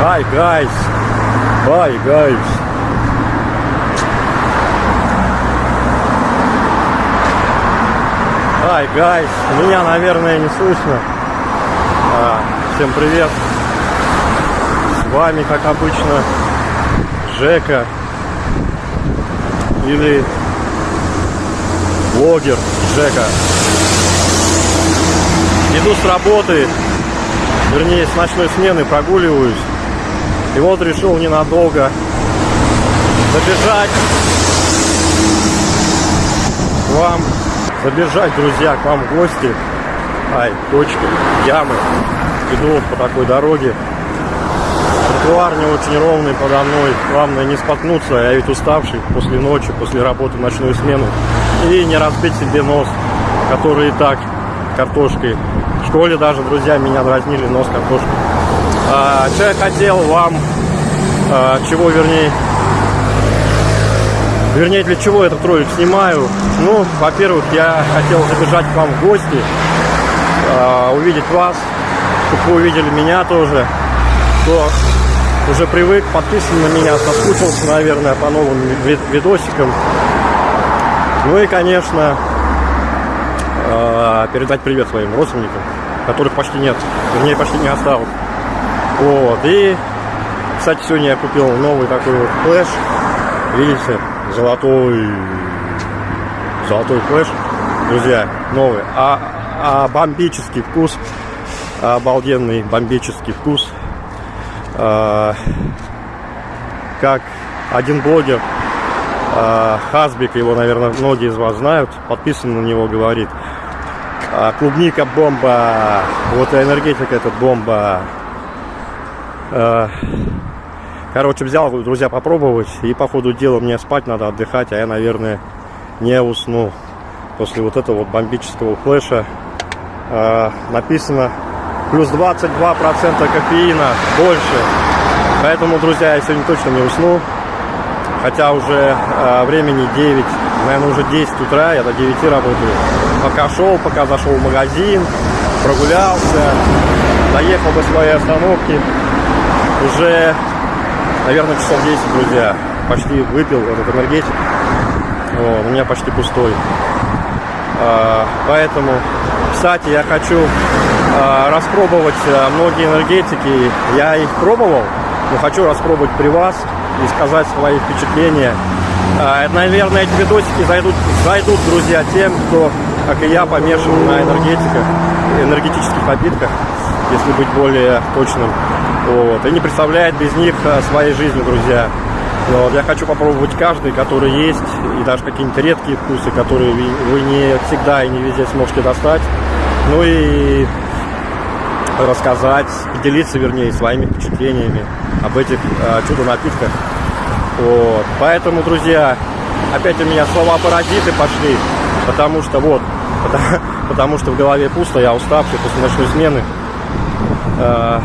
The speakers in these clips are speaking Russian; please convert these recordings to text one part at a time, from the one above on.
Hi guys. Bye guys. Hi guys. Меня, наверное, не слышно. А, всем привет. С вами, как обычно, Жека. Или блогер Жека. Иду с работы, вернее, с ночной смены прогуливаюсь. И вот решил ненадолго забежать к вам, забежать, друзья, к вам в гости. Ай, точки, ямы. Иду по такой дороге. Тротуар не очень ровный подо мной. Главное не споткнуться. Я ведь уставший после ночи, после работы ночную смену. И не разбить себе нос, который и так картошкой. В школе даже друзья меня дразнили нос картошкой. А, что я хотел вам, а, чего вернее, вернее для чего этот ролик снимаю. Ну, во-первых, я хотел забежать к вам в гости, а, увидеть вас, чтобы вы увидели меня тоже. Кто уже привык, подписан на меня, соскучился, наверное, по новым видосикам. Ну и, конечно, а, передать привет своим родственникам, которых почти нет, вернее, почти не осталось. Вот, и, кстати, сегодня я купил новый такой вот флеш, видите, золотой, золотой флеш, друзья, новый, а, а бомбический вкус, обалденный бомбический вкус, а, как один блогер, а, Хазбик, его, наверное, многие из вас знают, подписан на него, говорит, а, клубника бомба, вот энергетика этот бомба. А, короче, взял, друзья, попробовать, и по ходу дела мне спать надо, отдыхать, а я, наверное, не усну после вот этого вот бомбического флеша. Написано плюс 22% кофеина, больше. Поэтому, друзья, я сегодня точно не усну. Хотя уже э, времени 9, наверное, уже 10 утра, я до 9 работаю. Пока шел, пока зашел в магазин, прогулялся, доехал до своей остановки. Уже, наверное, часов 10, друзья. Почти выпил этот энергетик. Вот, у меня почти пустой. А, поэтому, кстати, я хочу а, распробовать а, многие энергетики. Я их пробовал, но хочу распробовать при вас и сказать свои впечатления. А, наверное, эти видосики зайдут, зайдут, друзья, тем, кто, как и я, помешан на энергетиках, энергетических напитках, если быть более точным. Вот. И не представляет без них а, своей жизни, друзья. Вот. Я хочу попробовать каждый, который есть, и даже какие-нибудь редкие вкусы, которые вы не всегда и не везде сможете достать. Ну и рассказать, поделиться, вернее, своими впечатлениями об этих э, чудо-напитках. Вот. Поэтому, друзья, опять у меня слова-паразиты пошли, потому что вот, потому, потому что в голове пусто, я уставший после ночной смены. Э,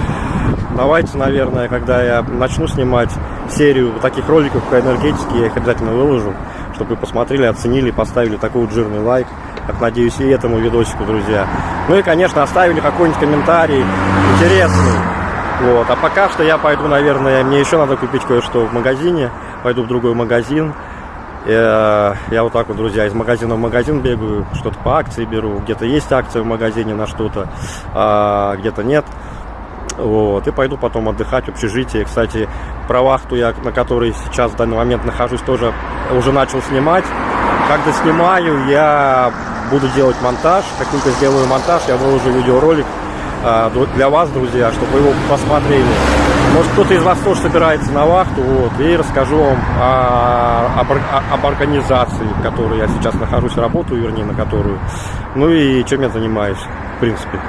давайте, наверное, когда я начну снимать серию таких роликов по энергетике, я их обязательно выложу, чтобы вы посмотрели, оценили, поставили такой вот жирный лайк как надеюсь, и этому видосику, друзья. Ну и, конечно, оставили какой-нибудь комментарий интересный. Вот. А пока что я пойду, наверное, мне еще надо купить кое-что в магазине. Пойду в другой магазин. Я, я вот так вот, друзья, из магазина в магазин бегаю, что-то по акции беру. Где-то есть акция в магазине на что-то, а где-то нет. Вот, и пойду потом отдыхать в общежитии. Кстати, про вахту, я, на которой сейчас в данный момент нахожусь, тоже уже начал снимать. Когда снимаю, я буду делать монтаж. Как только сделаю монтаж, я выложу видеоролик а, для вас, друзья, чтобы вы его посмотрели. Может, кто-то из вас тоже собирается на вахту, вот, и расскажу вам о, об, об организации, в которой я сейчас нахожусь, работаю, вернее, на которую. Ну и чем я занимаюсь, в принципе,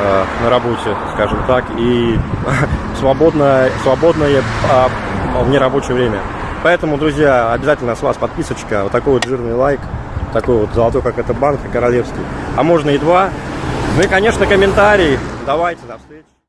э, на работе, скажем так, и свободное, свободное а, в нерабочее время. Поэтому, друзья, обязательно с вас подписочка, вот такой вот жирный лайк, такой вот золотой, как это банка королевский. А можно и два. Ну и, конечно, комментарий. Давайте, до встречи.